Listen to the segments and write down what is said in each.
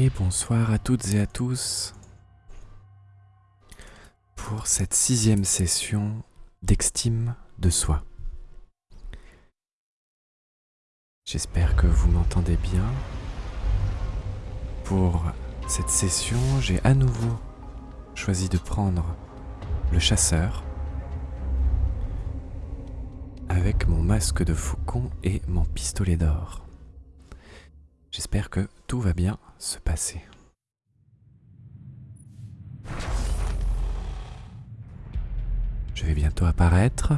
Et bonsoir à toutes et à tous pour cette sixième session d'extime de soi. J'espère que vous m'entendez bien. Pour cette session, j'ai à nouveau choisi de prendre le chasseur avec mon masque de faucon et mon pistolet d'or. J'espère que tout va bien se passer. Je vais bientôt apparaître.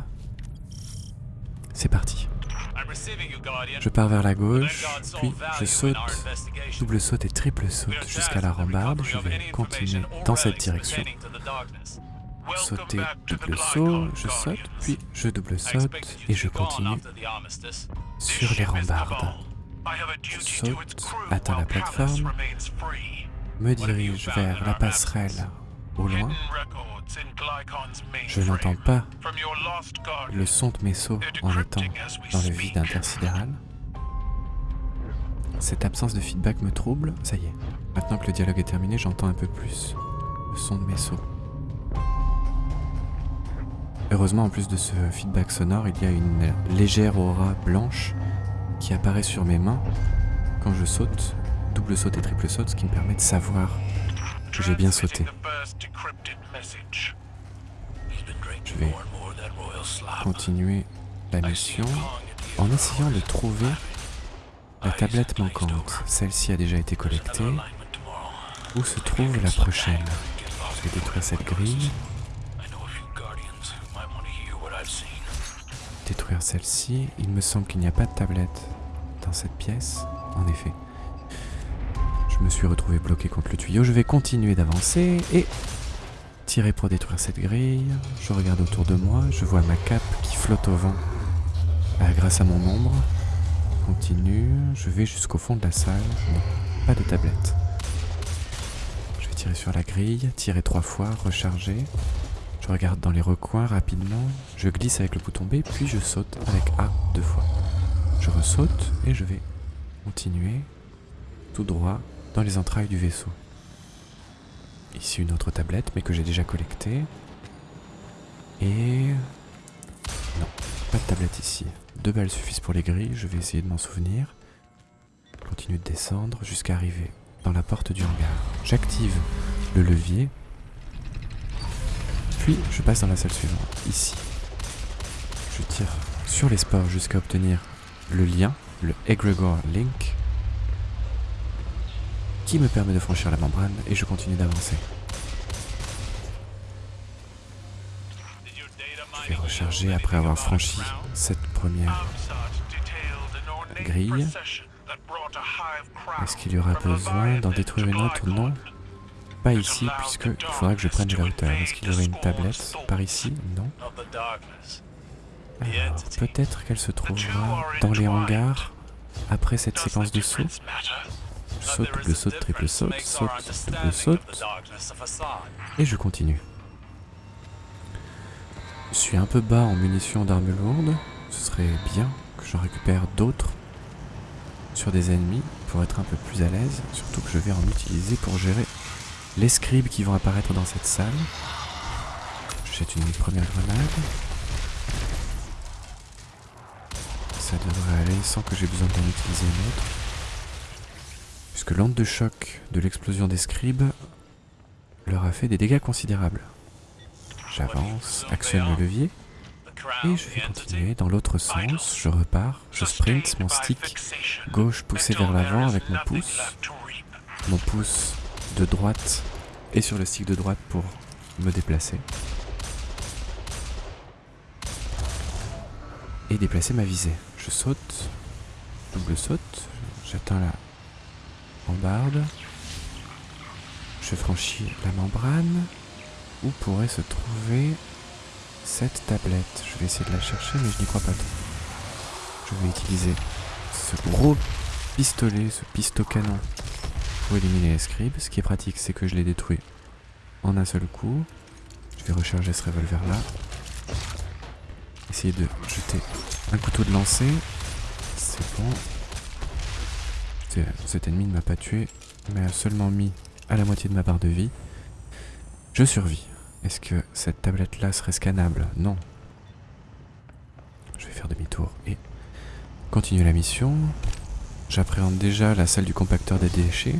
C'est parti. Je pars vers la gauche, puis je saute, double saute et triple saute jusqu'à la rambarde. Je vais continuer dans cette direction. Sauter, double saut, je saute, puis je double saute et je continue sur les rambardes. Je saute, atteins la plateforme, me dirige vers la passerelle au loin. Je n'entends pas le son de mes sauts en étant dans le vide intersidéral. Cette absence de feedback me trouble. Ça y est, maintenant que le dialogue est terminé, j'entends un peu plus le son de mes sauts. Heureusement, en plus de ce feedback sonore, il y a une légère aura blanche qui apparaît sur mes mains quand je saute, double saute et triple saute, ce qui me permet de savoir que j'ai bien sauté. Je vais continuer la mission en essayant de trouver la tablette manquante. Celle-ci a déjà été collectée. Où se trouve la prochaine? Je vais détruire cette grille. Détruire celle-ci. Il me semble qu'il n'y a pas de tablette dans cette pièce. En effet. Je me suis retrouvé bloqué contre le tuyau. Je vais continuer d'avancer et tirer pour détruire cette grille. Je regarde autour de moi. Je vois ma cape qui flotte au vent euh, grâce à mon ombre. Continue. Je vais jusqu'au fond de la salle. Pas de tablette. Je vais tirer sur la grille. Tirer trois fois. Recharger. Je regarde dans les recoins rapidement. Je glisse avec le bouton B. Puis je saute avec A deux fois. Je ressaute et je vais continuer tout droit dans les entrailles du vaisseau. Ici une autre tablette, mais que j'ai déjà collectée. Et... Non, pas de tablette ici. Deux balles suffisent pour les grilles, je vais essayer de m'en souvenir. Continue de descendre jusqu'à arriver dans la porte du hangar. J'active le levier. Puis je passe dans la salle suivante, ici. Je tire sur les sports jusqu'à obtenir le lien, le Egregor Link, qui me permet de franchir la membrane et je continue d'avancer. Je vais recharger après avoir franchi cette première grille. Est-ce qu'il y aura besoin d'en détruire une autre? Ou non Pas ici, puisqu'il faudra que je prenne de la hauteur. Est-ce qu'il y aurait une tablette par ici? Non. peut-être qu'elle se trouvera dans les hangars après cette séquence de saut saute, double saute, triple saute, saute, double saute. Et je continue. Je suis un peu bas en munitions d'armes lourdes. Ce serait bien que j'en récupère d'autres sur des ennemis pour être un peu plus à l'aise. Surtout que je vais en utiliser pour gérer les scribes qui vont apparaître dans cette salle. Je une première grenade. Ça devrait aller sans que j'ai besoin d'en utiliser une autre puisque l'onde de choc de l'explosion des scribes leur a fait des dégâts considérables. J'avance, actionne le levier, et je vais continuer dans l'autre sens, je repars, je sprint, mon stick gauche poussé vers l'avant avec mon pouce, mon pouce de droite et sur le stick de droite pour me déplacer. Et déplacer ma visée. Je saute, double saute, j'atteins la je franchis la membrane. Où pourrait se trouver cette tablette? Je vais essayer de la chercher, mais je n'y crois pas trop. Je vais utiliser ce gros pistolet, ce pisto pour éliminer les scribes. Ce qui est pratique, c'est que je les détruis en un seul coup. Je vais recharger ce revolver là. Essayer de jeter un couteau de lancer. C'est bon. Cet ennemi ne m'a pas tué. m'a seulement mis à la moitié de ma barre de vie. Je survis. Est-ce que cette tablette-là serait scannable? Non. Je vais faire demi-tour et continuer la mission. J'appréhende déjà la salle du compacteur des déchets.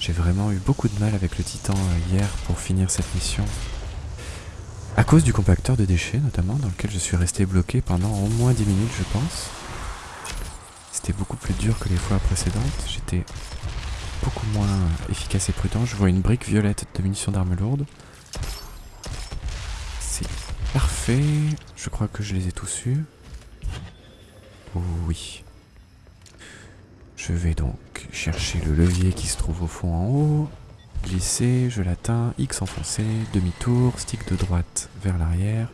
J'ai vraiment eu beaucoup de mal avec le titan euh, hier pour finir cette mission. À cause du compacteur de déchets notamment, dans lequel je suis resté bloqué pendant au moins 10 minutes je pense. C'était beaucoup plus dur que les fois précédentes. J'étais beaucoup moins efficace et prudent. Je vois une brique violette de munitions d'armes lourdes. C'est parfait. Je crois que je les ai tous eus. Oui. Je vais donc chercher le levier qui se trouve au fond en haut. Glisser, je l'atteins, X enfoncé, demi-tour, stick de droite vers l'arrière.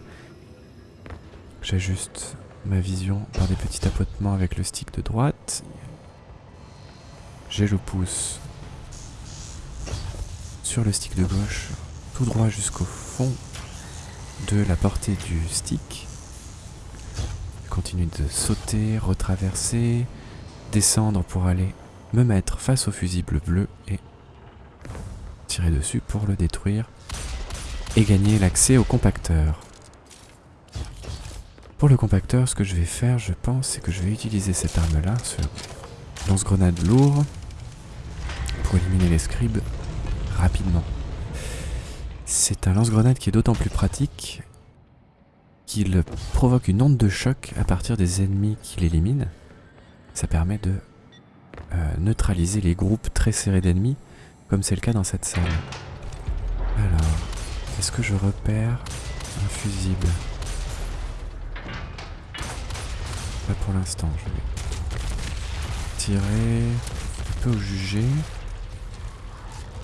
J'ajuste ma vision par des petits tapotements avec le stick de droite. J'ai le pouce sur le stick de gauche, tout droit jusqu'au fond de la portée du stick. Continue de sauter, retraverser, descendre pour aller me mettre face au fusible bleu et tirer dessus pour le détruire et gagner l'accès au compacteur. Pour le compacteur, ce que je vais faire, je pense, c'est que je vais utiliser cette arme-là, ce lance-grenade lourd, pour éliminer les scribes rapidement. C'est un lance-grenade qui est d'autant plus pratique qu'il provoque une onde de choc à partir des ennemis qu'il élimine. Ça permet de euh, neutraliser les groupes très serrés d'ennemis, comme c'est le cas dans cette salle. Alors, est-ce que je repère un fusible? Pas pour l'instant, je vais tirer un peu au jugé.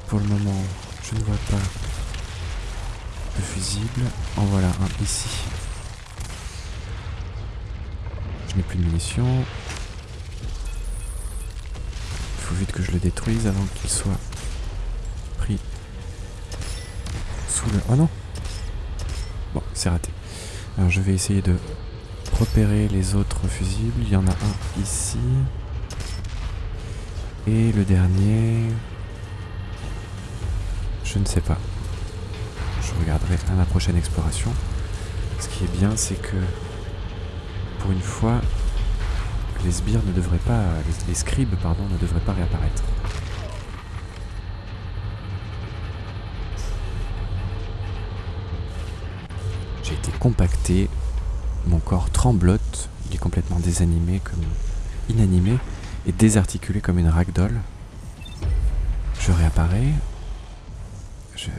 Pour le moment, je ne vois pas de fusible. En voilà un ici. Je n'ai plus de munitions vite que je le détruise avant qu'il soit pris sous le... Oh non Bon, c'est raté. Alors je vais essayer de repérer les autres fusibles. Il y en a un ici. Et le dernier... Je ne sais pas. Je regarderai à ma prochaine exploration. Ce qui est bien, c'est que pour une fois, les scribes ne devraient pas réapparaître. J'ai été compacté, mon corps tremblote, il est complètement désanimé, comme inanimé et désarticulé comme une ragdoll. Je réapparais, je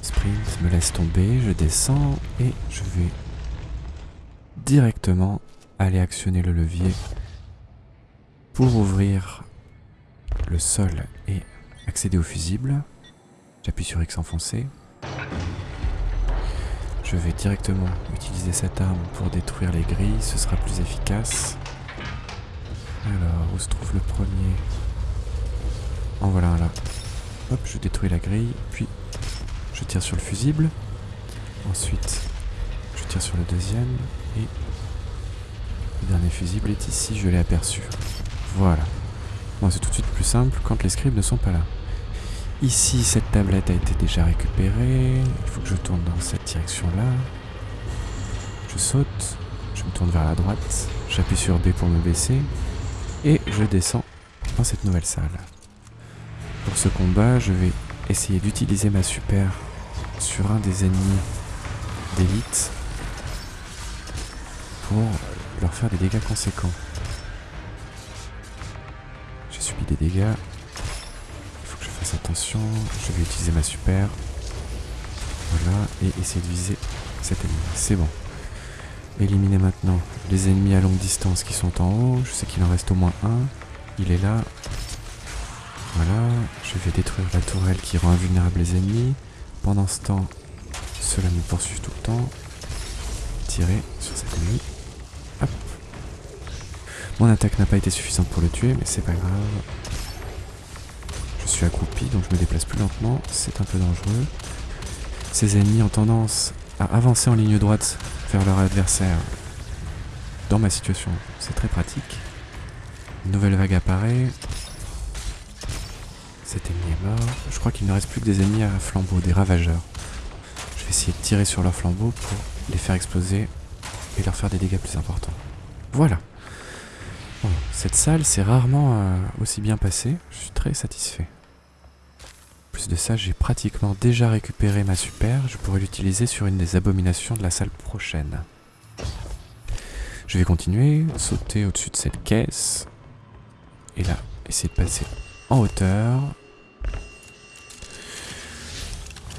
sprint, me laisse tomber, je descends et je vais directement aller actionner le levier pour ouvrir le sol et accéder au fusible, j'appuie sur X enfoncé. Je vais directement utiliser cette arme pour détruire les grilles, ce sera plus efficace. Alors, où se trouve le premier? En voilà un là. Hop, je détruis la grille, puis je tire sur le fusible. Ensuite, je tire sur le deuxième, et le dernier fusible est ici, je l'ai aperçu. Voilà. Bon, c'est tout de suite plus simple quand les scribes ne sont pas là. Ici, cette tablette a été déjà récupérée. Il faut que je tourne dans cette direction-là. Je saute. Je me tourne vers la droite. J'appuie sur B pour me baisser. Et je descends dans cette nouvelle salle. Pour ce combat, je vais essayer d'utiliser ma super sur un des ennemis d'élite pour leur faire des dégâts conséquents des dégâts. Il faut que je fasse attention. Je vais utiliser ma super. Voilà, et essayer de viser cet ennemi. C'est bon. Éliminer maintenant les ennemis à longue distance qui sont en haut. Je sais qu'il en reste au moins un. Il est là. Voilà, je vais détruire la tourelle qui rend invulnérable les ennemis. Pendant ce temps, cela me poursuit tout le temps. Tirer sur cet ennemi. Mon attaque n'a pas été suffisante pour le tuer, mais c'est pas grave. Je suis accroupi, donc je me déplace plus lentement. C'est un peu dangereux. Ces ennemis ont tendance à avancer en ligne droite vers leur adversaire. Dans ma situation, c'est très pratique. Une nouvelle vague apparaît. Cet ennemi est mort. Je crois qu'il ne reste plus que des ennemis à flambeau, des ravageurs. Je vais essayer de tirer sur leurs flambeaux pour les faire exploser et leur faire des dégâts plus importants. Voilà. Cette salle s'est rarement euh, aussi bien passée. Je suis très satisfait. Plus de ça, j'ai pratiquement déjà récupéré ma super. Je pourrais l'utiliser sur une des abominations de la salle prochaine. Je vais continuer, sauter au-dessus de cette caisse. Et là, essayer de passer en hauteur.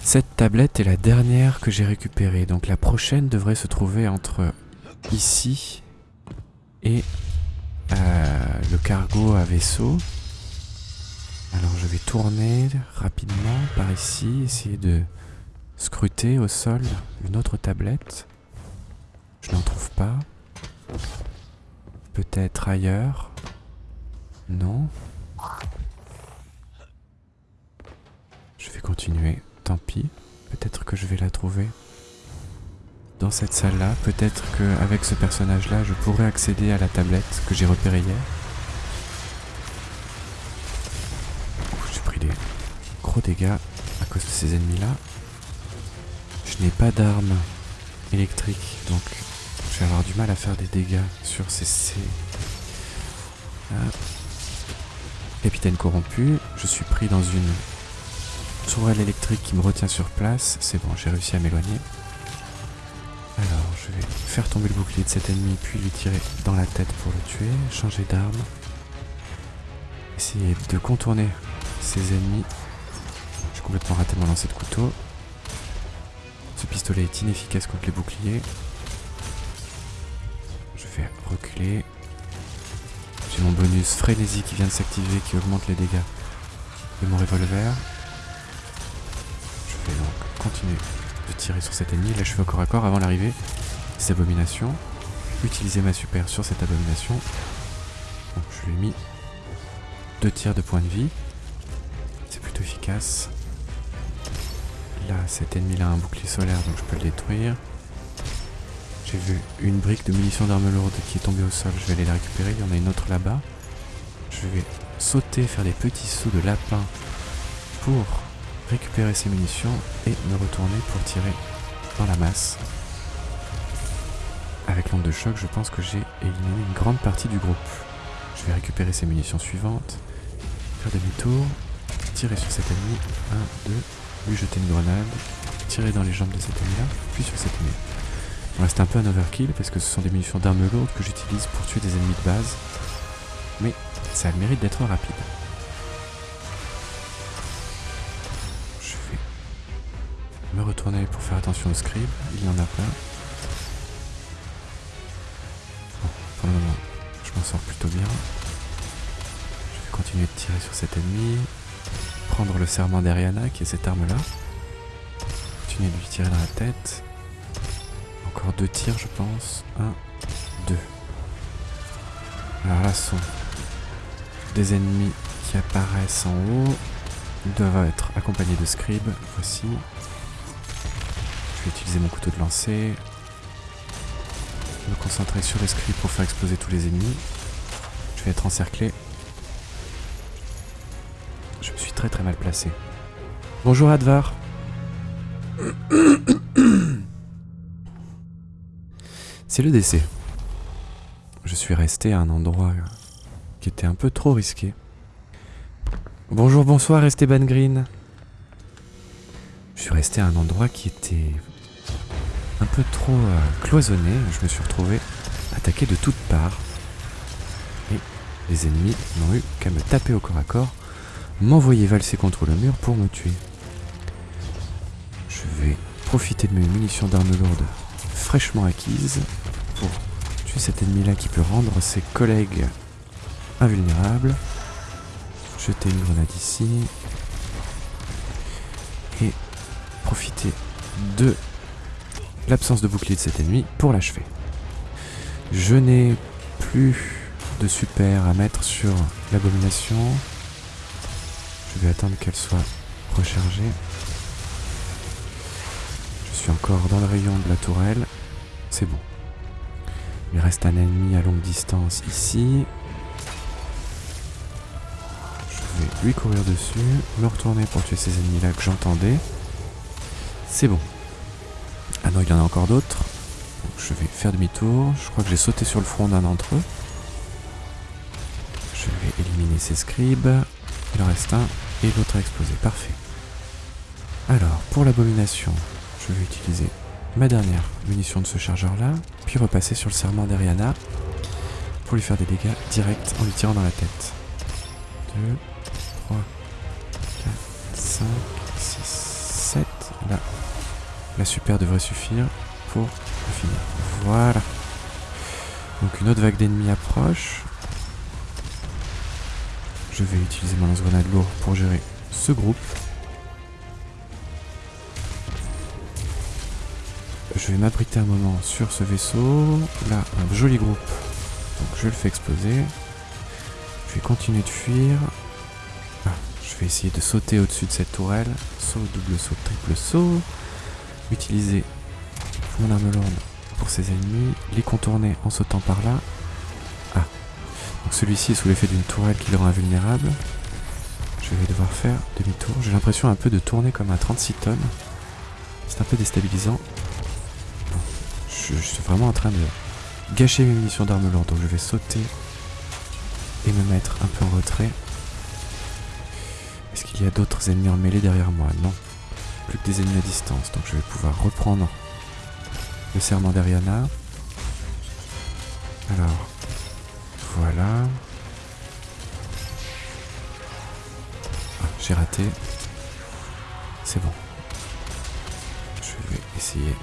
Cette tablette est la dernière que j'ai récupérée. Donc la prochaine devrait se trouver entre ici et euh, le cargo à vaisseau. Alors je vais tourner rapidement par ici, essayer de scruter au sol une autre tablette. Je n'en trouve pas. Peut-être ailleurs. Non. Je vais continuer. Tant pis. Peut-être que je vais la trouver. Dans cette salle-là, peut-être qu'avec ce personnage-là, je pourrais accéder à la tablette que j'ai repérée hier. J'ai pris des gros dégâts à cause de ces ennemis-là. Je n'ai pas d'armes électriques, donc je vais avoir du mal à faire des dégâts sur ces... ces... Ah. Capitaine corrompu, je suis pris dans une tourelle électrique qui me retient sur place. C'est bon, j'ai réussi à m'éloigner. Alors, je vais faire tomber le bouclier de cet ennemi, puis lui tirer dans la tête pour le tuer, changer d'arme. Essayer de contourner ces ennemis. J'ai complètement raté mon lancer de couteau. Ce pistolet est inefficace contre les boucliers. Je vais reculer. J'ai mon bonus frénésie qui vient de s'activer, qui augmente les dégâts de mon revolver. Je vais donc continuer de tirer sur cet ennemi. Là, je fais au corps à corps avant l'arrivée des abominations. Utiliser ma super sur cette abomination. Je lui ai mis deux tirs de points de vie. C'est plutôt efficace. Là, cet ennemi-là a un bouclier solaire, donc je peux le détruire. J'ai vu une brique de munitions d'armes lourdes qui est tombée au sol. Je vais aller la récupérer. Il y en a une autre là-bas. Je vais sauter, faire des petits sauts de lapin pour récupérer ces munitions et me retourner pour tirer dans la masse. Avec l'onde de choc, je pense que j'ai éliminé une grande partie du groupe. Je vais récupérer ces munitions suivantes, faire demi-tour, tirer sur cet ennemi, 1, 2, lui jeter une grenade, tirer dans les jambes de cet ennemi-là, puis sur cet ennemi. Bon, c'est un peu un overkill parce que ce sont des munitions d'armes lourdes que j'utilise pour tuer des ennemis de base, mais ça a le mérite d'être rapide. Me retourner pour faire attention au scribe. Il n'y en a pas. Bon, pour le moment, je m'en sors plutôt bien. Je vais continuer de tirer sur cet ennemi. Prendre le serment d'Ariana, qui est cette arme-là. Continuer de lui tirer dans la tête. Encore deux tirs, je pense. Un, deux. Alors là, ce sont des ennemis qui apparaissent en haut. Ils doivent être accompagnés de scribes. Voici. Je vais utiliser mon couteau de lancer. Me concentrer sur les pour faire exploser tous les ennemis. Je vais être encerclé. Je me suis très très mal placé. Bonjour Advar. C'est le décès. Je suis resté à un endroit qui était un peu trop risqué. Bonjour, bonsoir Esteban Green. Je suis resté à un endroit qui était un peu trop euh, cloisonné, je me suis retrouvé attaqué de toutes parts. Et les ennemis n'ont eu qu'à me taper au corps à corps, m'envoyer valser contre le mur pour me tuer. Je vais profiter de mes munitions d'armes lourdes fraîchement acquises pour tuer cet ennemi-là qui peut rendre ses collègues invulnérables. Jeter une grenade ici. Et profiter de l'absence de bouclier de cet ennemi pour l'achever. Je n'ai plus de super à mettre sur l'abomination. Je vais attendre qu'elle soit rechargée. Je suis encore dans le rayon de la tourelle. C'est bon. Il reste un ennemi à longue distance ici. Je vais lui courir dessus, me retourner pour tuer ces ennemis là que j'entendais. C'est bon. Non, il y en a encore d'autres. Je vais faire demi-tour. Je crois que j'ai sauté sur le front d'un d'entre eux. Je vais éliminer ces scribes. Il en reste un et l'autre a explosé. Parfait. Alors, pour l'abomination, je vais utiliser ma dernière munition de ce chargeur là, puis repasser sur le serment d'Ariana pour lui faire des dégâts directs en lui tirant dans la tête. 2, 3, 4, 5, 6, 7. Là, la super devrait suffire pour finir. Voilà. Donc une autre vague d'ennemis approche. Je vais utiliser mon lance-grenade lourd pour gérer ce groupe. Je vais m'abriter un moment sur ce vaisseau. Là, un joli groupe. Donc je le fais exploser. Je vais continuer de fuir. Ah, je vais essayer de sauter au-dessus de cette tourelle. Saut, double saut, triple saut. Utiliser mon arme lourde pour ses ennemis. Les contourner en sautant par là. Ah. Donc celui-ci est sous l'effet d'une tourelle qui le rend invulnérable. Je vais devoir faire demi-tour. J'ai l'impression un peu de tourner comme un 36 tonnes. C'est un peu déstabilisant je, suis vraiment en train de gâcher mes munitions d'arme lourde. Donc je vais sauter et me mettre un peu en retrait. Est-ce qu'il y a d'autres ennemis en mêlée derrière moi? Non. Plus que des ennemis à distance. Donc je vais pouvoir reprendre le serment d'Ariana. Alors, voilà. Ah, j'ai raté. C'est bon. Je vais essayer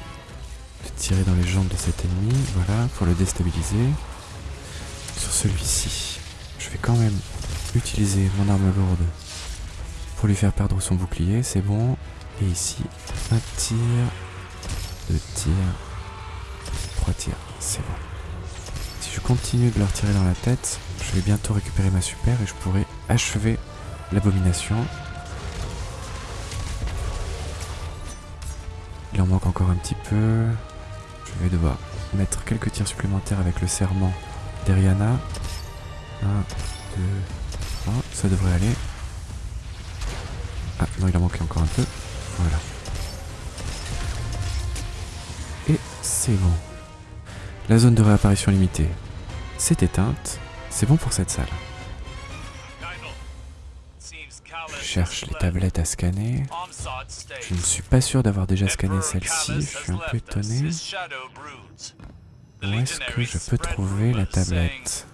tirer dans les jambes de cet ennemi, voilà, pour le déstabiliser. Sur celui-ci, je vais quand même utiliser mon arme lourde pour lui faire perdre son bouclier, c'est bon. Et ici, un tir, deux tirs, trois tirs, c'est bon. Si je continue de leur tirer dans la tête, je vais bientôt récupérer ma super et je pourrai achever l'abomination. Il en manque encore un petit peu. Je vais devoir mettre quelques tirs supplémentaires avec le serment d'Eriana. 1, 2, 3, ça devrait aller. Ah non, il en manquait encore un peu. C'est bon. La zone de réapparition limitée s'est éteinte. C'est bon pour cette salle. cherche les tablettes à scanner. Je ne suis pas sûr d'avoir déjà scanné celle-ci, je suis un peu étonné. Où est-ce que je peux trouver la tablette?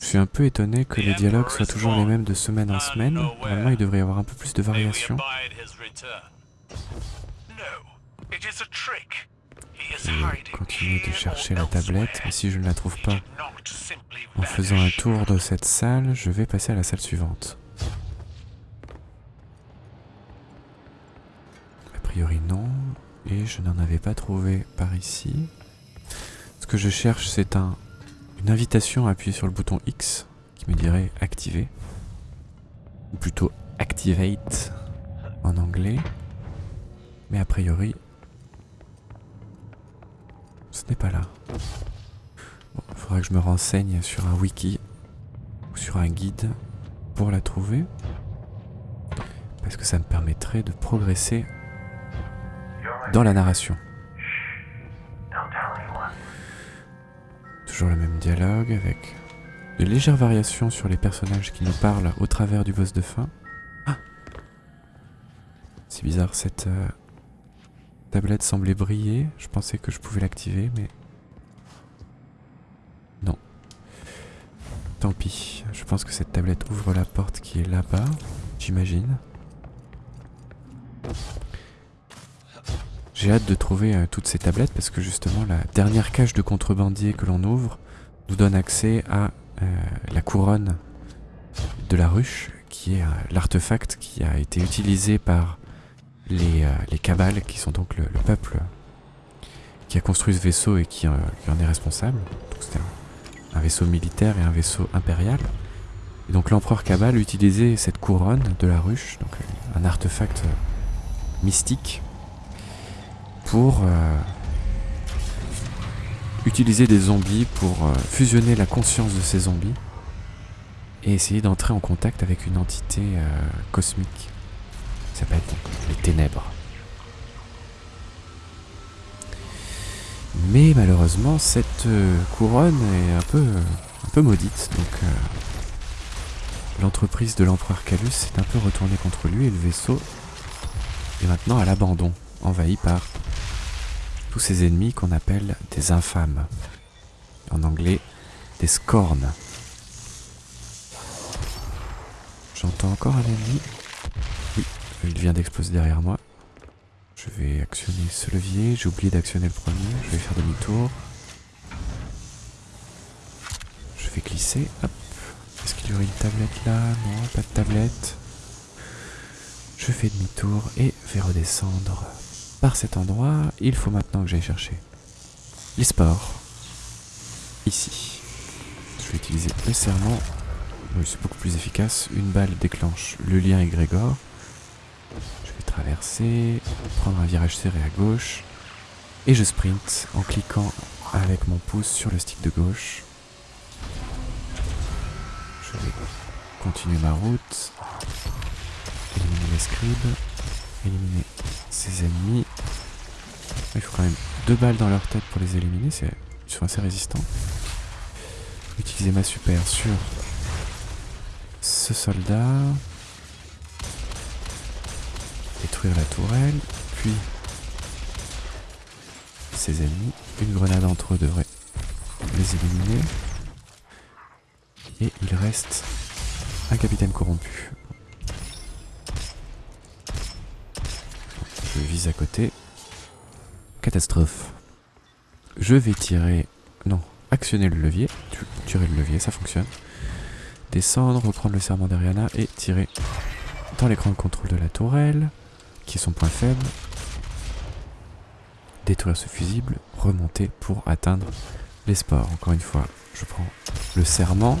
Je suis un peu étonné que les dialogues soient toujours les mêmes de semaine en semaine. Normalement, il devrait y avoir un peu plus de variations. Je vais continuer de chercher la tablette, mais si je ne la trouve pas en faisant un tour de cette salle, je vais passer à la salle suivante. A priori non, et je n'en avais pas trouvé par ici. Ce que je cherche c'est un, une invitation à appuyer sur le bouton X qui me dirait activer, ou plutôt activate en anglais. Mais a priori, ce n'est pas là. il faudra que je me renseigne sur un wiki ou sur un guide pour la trouver. Parce que ça me permettrait de progresser dans la narration. Toujours le même dialogue avec de légères variations sur les personnages qui nous parlent au travers du boss de fin. Ah C'est bizarre cette... Euh, tablette semblait briller. Je pensais que je pouvais l'activer, mais... Non. Tant pis. Je pense que cette tablette ouvre la porte qui est là-bas, j'imagine. J'ai hâte de trouver euh, toutes ces tablettes parce que justement la dernière cage de contrebandier que l'on ouvre nous donne accès à euh, la couronne de la ruche qui est euh, l'artefact qui a été utilisé par les, les cabales, qui sont donc le, peuple qui a construit ce vaisseau et qui, en est responsable. Donc c'était un, vaisseau militaire et un vaisseau impérial. Et donc l'empereur Cabal utilisait cette couronne de la ruche, donc un artefact mystique, pour utiliser des zombies pour euh, fusionner la conscience de ces zombies et essayer d'entrer en contact avec une entité euh, cosmique. Ça s'appelle les ténèbres. Mais malheureusement, cette euh, couronne est un peu, un peu maudite, donc l'entreprise de l'empereur Calus s'est un peu retournée contre lui et le vaisseau est maintenant à l'abandon, envahi par tous ces ennemis qu'on appelle des infâmes. En anglais, des scorns. J'entends encore un ennemi. Oui, il vient d'exploser derrière moi. Je vais actionner ce levier. J'ai oublié d'actionner le premier. Je vais faire demi-tour. Je vais glisser. Hop. Est-ce qu'il y aurait une tablette là? Non, pas de tablette. Je fais demi-tour et vais redescendre par cet endroit, il faut maintenant que j'aille chercher les sports. Ici. Je vais utiliser le serment. C'est beaucoup plus efficace. Une balle déclenche le lien égrégore. Je vais traverser, prendre un virage serré à gauche. Et je sprint en cliquant avec mon pouce sur le stick de gauche. Je vais continuer ma route. Éliminer les scribes. Éliminer ses ennemis. Il faut quand même deux balles dans leur tête pour les éliminer, ils sont assez résistants. Utiliser ma super sur ce soldat. Détruire la tourelle, puis ses ennemis. Une grenade entre eux devrait les éliminer. Et il reste un capitaine corrompu. Vise à côté. Catastrophe. Je vais tirer... Non, actionner le levier. Tirer le levier, ça fonctionne. Descendre, reprendre le serment d'Ariana et tirer dans l'écran de contrôle de la tourelle, qui est son point faible. Détruire ce fusible, remonter pour atteindre les sports. Encore une fois, je prends le serment,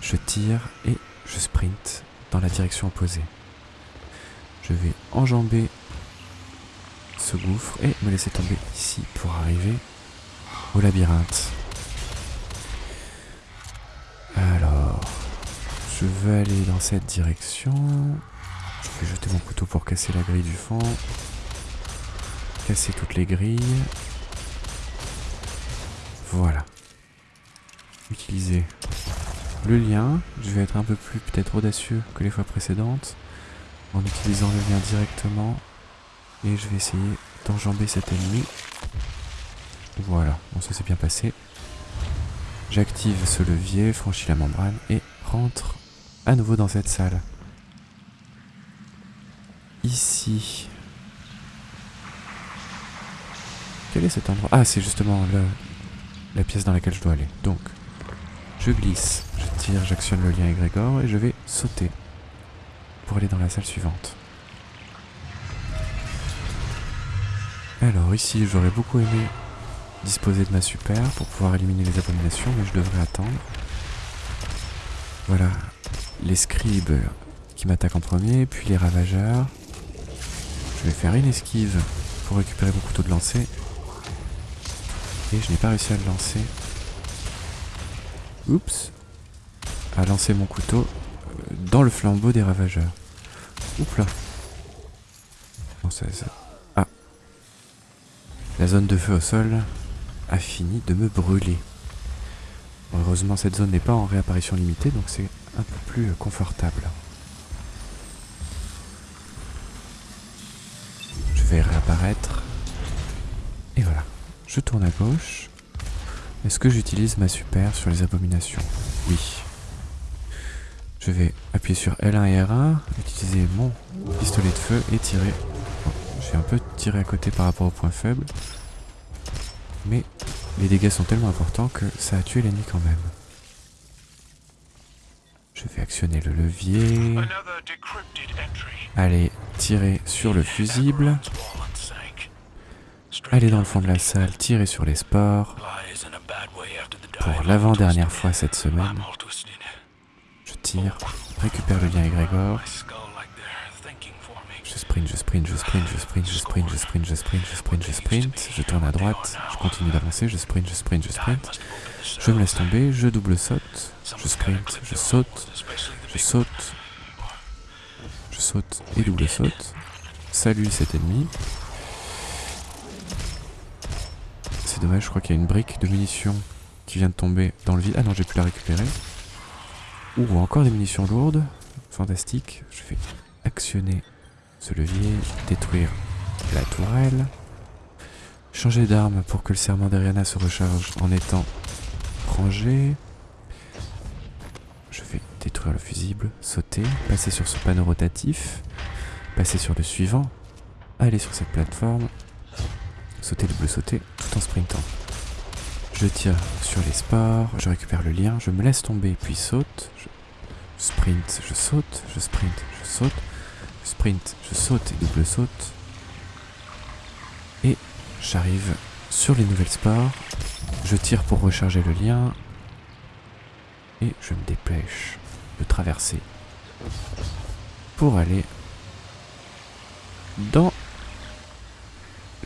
je tire et je sprint dans la direction opposée. Je vais enjamber ce gouffre et me laisser tomber ici pour arriver au labyrinthe. Alors, je veux aller dans cette direction. Je vais jeter mon couteau pour casser la grille du fond. Casser toutes les grilles. Voilà. Utiliser le lien. Je vais être un peu plus peut-être audacieux que les fois précédentes en utilisant le lien directement et je vais essayer d'enjamber cet ennemi. Voilà, bon ça s'est bien passé. J'active ce levier, franchis la membrane et rentre à nouveau dans cette salle. Ici. Quel est cet endroit? Ah, c'est justement le, la pièce dans laquelle je dois aller. Donc, je glisse, je tire, j'actionne le lien égrégore et je vais sauter pour aller dans la salle suivante. Alors ici j'aurais beaucoup aimé disposer de ma super pour pouvoir éliminer les abominations mais je devrais attendre. Voilà les scribes qui m'attaquent en premier puis les ravageurs. Je vais faire une esquive pour récupérer mon couteau de lancer. Et je n'ai pas réussi à le lancer. Oups. À lancer mon couteau euh, dans le flambeau des ravageurs. Oups là. Bon, ça, ça, la zone de feu au sol a fini de me brûler. heureusement, cette zone n'est pas en réapparition limitée, donc c'est un peu plus confortable. Je vais réapparaître. Et voilà. Je tourne à gauche. Est-ce que j'utilise ma super sur les abominations? Oui. Je vais appuyer sur L1 et R1, utiliser mon pistolet de feu et tirer un peu tiré à côté par rapport au point faible. Mais les dégâts sont tellement importants que ça a tué l'ennemi quand même. Je vais actionner le levier. Allez, tirer sur le fusible. Aller dans le fond de la salle, tirer sur les sports. Pour l'avant-dernière fois cette semaine. Je tire, récupère le lien égrégore. Sprint, je sprint, je sprint, je sprint, je sprint, je sprint, je sprint, je sprint, je sprint, je tourne à droite, je continue d'avancer, je sprint, je sprint, je sprint, je me laisse tomber, je double saute, je sprint, je saute, je saute, je saute et double saute. Salut cet ennemi. C'est dommage, je crois qu'il y a une brique de munitions qui vient de tomber dans le vide. Ah non, j'ai pu la récupérer. Ou encore des munitions lourdes. Fantastique. Je vais actionner ce levier, détruire la tourelle. Changer d'arme pour que le serment d'Ariana se recharge en étant rangé. Je vais détruire le fusible, sauter, passer sur ce panneau rotatif, passer sur le suivant, aller sur cette plateforme, sauter, double sauter, tout en sprintant. Je tire sur les sports, je récupère le lien, je me laisse tomber, puis saute. Je sprint, je saute, je sprint, je saute, sprint, je saute et double saute. Et j'arrive sur les nouvelles sports. Je tire pour recharger le lien. Et je me dépêche de traverser pour aller dans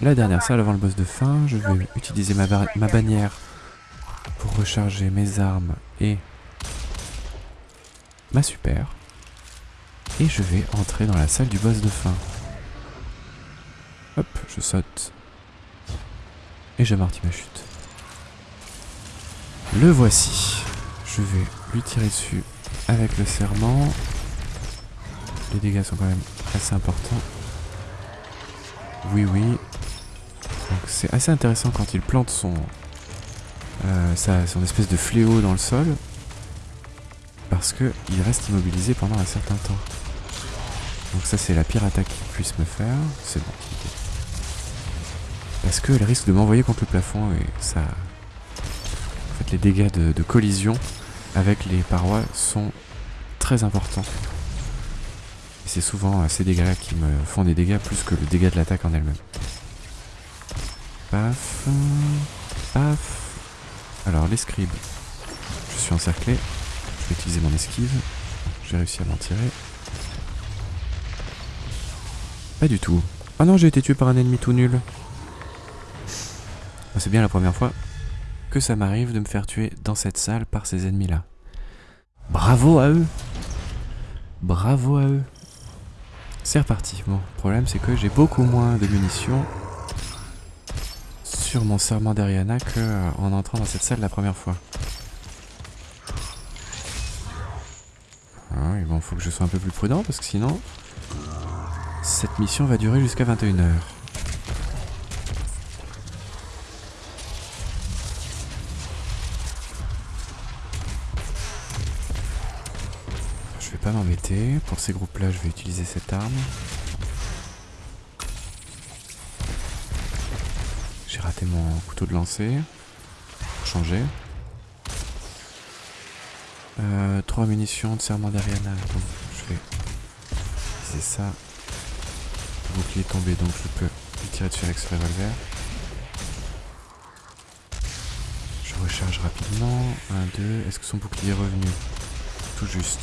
la dernière salle avant le boss de fin. Je vais utiliser ma, ma bannière pour recharger mes armes et ma super. Et je vais entrer dans la salle du boss de fin. Hop, je saute. Et j'amortis ma chute. Le voici. Je vais lui tirer dessus avec le serment. Les dégâts sont quand même assez importants. Oui, oui. Donc c'est assez intéressant quand il plante son, euh, son espèce de fléau dans le sol. Parce qu'il reste immobilisé pendant un certain temps. Donc ça c'est la pire attaque qu'il puisse me faire. C'est bon. Parce qu'elle risque de m'envoyer contre le plafond et ça... En fait les dégâts de, collision avec les parois sont très importants. Et c'est souvent ces dégâts-là qui me font des dégâts plus que le dégât de l'attaque en elle-même. Paf. Paf. Alors l'escribe. Je suis encerclé. Je vais utiliser mon esquive. J'ai réussi à m'en tirer. Pas du tout. Ah non, j'ai été tué par un ennemi tout nul. Ah, c'est bien la première fois que ça m'arrive de me faire tuer dans cette salle par ces ennemis-là. Bravo à eux Bravo à eux C'est reparti. Bon, le problème c'est que j'ai beaucoup moins de munitions sur mon serment d'Ariana que euh, en entrant dans cette salle la première fois. Ah bon, faut que je sois un peu plus prudent parce que sinon, cette mission va durer jusqu'à 21h. Je vais pas m'embêter. Pour ces groupes-là, je vais utiliser cette arme. J'ai raté mon couteau de lancer. Pour changer. Euh, 3 munitions de serment d'Ariana. Je vais utiliser ça. Bouclier est tombé donc je peux lui tirer dessus avec ce revolver. Je recharge rapidement. 1, 2. Est-ce que son bouclier est revenu? Tout juste.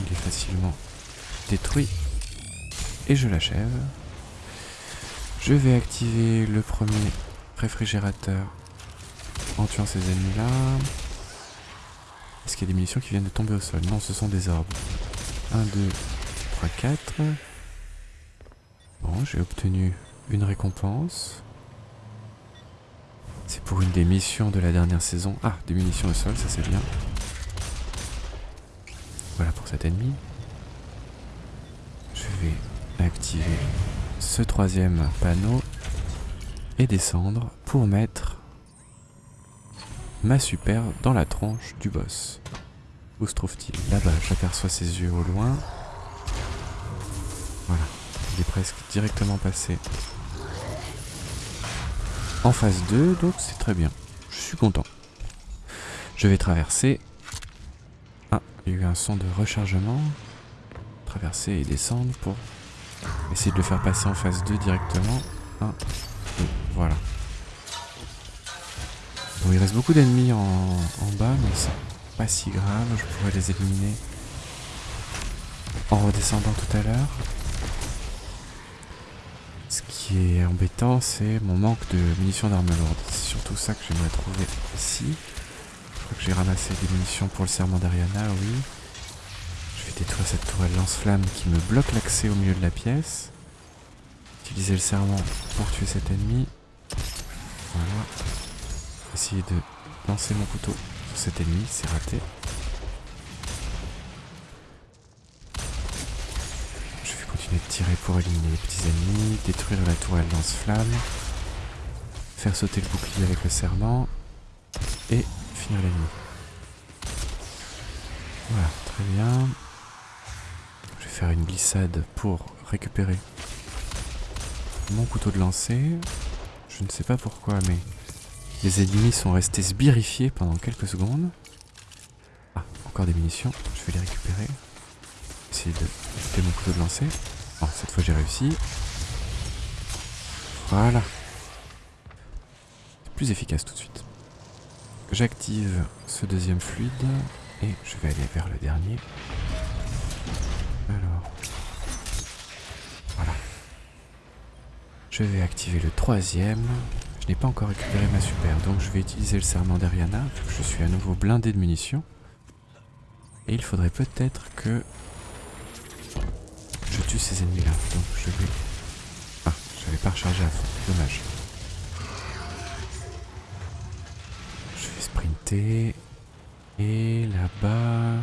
Il est facilement détruit. Et je l'achève. Je vais activer le premier réfrigérateur en tuant ces ennemis-là. Est-ce qu'il y a des munitions qui viennent de tomber au sol? Non, ce sont des orbes. 1, 2, 3, 4. Bon, j'ai obtenu une récompense. C'est pour une des missions de la dernière saison. Ah, des munitions au sol, ça c'est bien. Voilà pour cet ennemi. Je vais activer ce troisième panneau et descendre pour mettre ma super dans la tronche du boss. Où se trouve-t-il? Là-bas, j'aperçois ses yeux au loin. Presque directement passé en phase 2, donc c'est très bien. Je suis content. Je vais traverser. Ah, il y a eu un son de rechargement. Traverser et descendre pour essayer de le faire passer en phase 2 directement. 1, 2, voilà. Bon, il reste beaucoup d'ennemis en, en, bas, mais c'est pas si grave. Je pourrais les éliminer en redescendant tout à l'heure. Qui est embêtant, c'est mon manque de munitions d'armes lourdes. C'est surtout ça que j'aimerais trouver ici. Je crois que j'ai ramassé des munitions pour le serment d'Ariana, oui. Je vais détruire cette tourelle lance-flamme qui me bloque l'accès au milieu de la pièce. Utiliser le serment pour tuer cet ennemi. Voilà. Essayer de lancer mon couteau sur cet ennemi, c'est raté. Vais tirer pour éliminer les petits ennemis, détruire la tourelle lance-flamme, faire sauter le bouclier avec le serment et finir l'ennemi. Voilà, très bien. Je vais faire une glissade pour récupérer mon couteau de lancer. Je ne sais pas pourquoi, mais les ennemis sont restés sbirifiés pendant quelques secondes. Ah, encore des munitions, je vais les récupérer. Essayer de mon couteau de lancer. Oh, cette fois j'ai réussi. Voilà. Plus efficace tout de suite. J'active ce deuxième fluide et je vais aller vers le dernier. Alors. Voilà. Je vais activer le troisième. Je n'ai pas encore récupéré ma super, donc je vais utiliser le serment d'Ariana. Je suis à nouveau blindé de munitions. Et il faudrait peut-être que tue ces ennemis là. Donc je vais... Ah, j'avais pas rechargé à fond. Dommage. Je vais sprinter. Et là-bas...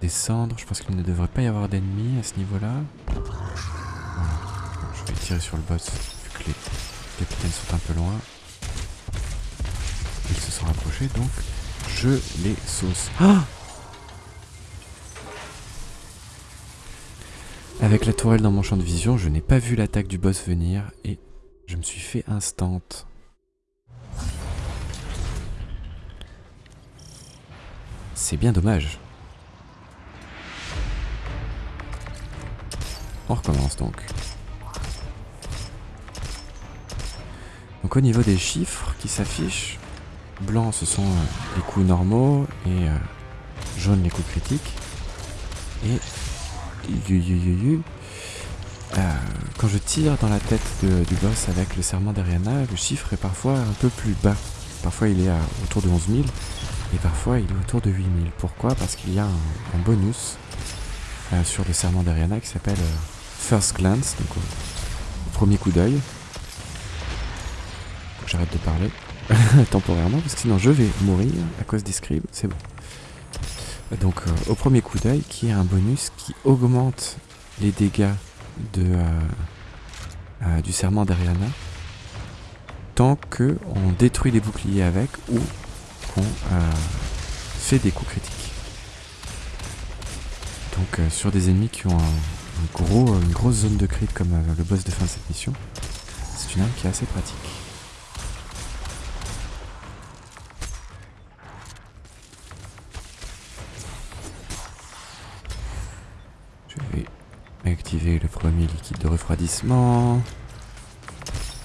Descendre. Je pense qu'il ne devrait pas y avoir d'ennemis à ce niveau-là. Je vais tirer sur le boss vu que les capitaines sont un peu loin. Ils se sont rapprochés donc je les sauce. Ah Avec la tourelle dans mon champ de vision, je n'ai pas vu l'attaque du boss venir et je me suis fait instant. C'est bien dommage. On recommence donc. Donc au niveau des chiffres qui s'affichent, blanc ce sont euh, les coups normaux et euh, jaune les coups critiques. Et euh, quand je tire dans la tête du boss avec le serment d'Ariana, le chiffre est parfois un peu plus bas. Parfois il est autour de 11 000 et parfois il est autour de 8 000. Pourquoi? Parce qu'il y a un, bonus euh, sur le serment d'Ariana qui s'appelle euh, First Glance, donc au, premier coup d'œil. J'arrête de parler temporairement parce que sinon je vais mourir à cause des scribes, c'est bon donc euh, au premier coup d'œil, qui est un bonus qui augmente les dégâts de, euh, euh, du serment d'Ariana tant qu'on détruit les boucliers avec ou qu'on fait des coups critiques. Donc sur des ennemis qui ont un, gros, une grosse zone de crit comme le boss de fin de cette mission, c'est une arme qui est assez pratique. Activer le de refroidissement.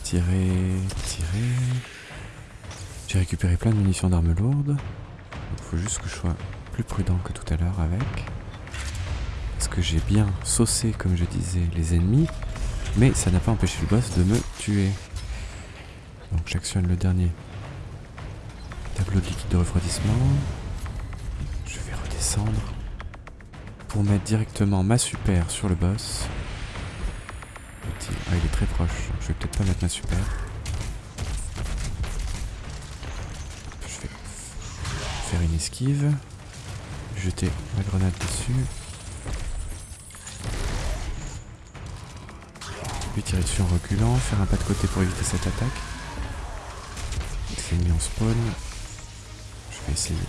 Tirer, tirer. J'ai récupéré plein de munitions d'armes lourdes. Il faut juste que je sois plus prudent que tout à l'heure avec. Parce que j'ai bien saucé, comme je disais, les ennemis. Mais ça n'a pas empêché le boss de me tuer. Donc j'actionne le dernier tableau de liquide de refroidissement. Je vais redescendre pour mettre directement ma super sur le boss. Ah, il est très proche. Je vais peut-être pas mettre ma super. Je vais faire une esquive. Jeter ma grenade dessus. Puis tirer dessus en reculant. Faire un pas de côté pour éviter cette attaque. C'est mis en spawn. Je vais essayer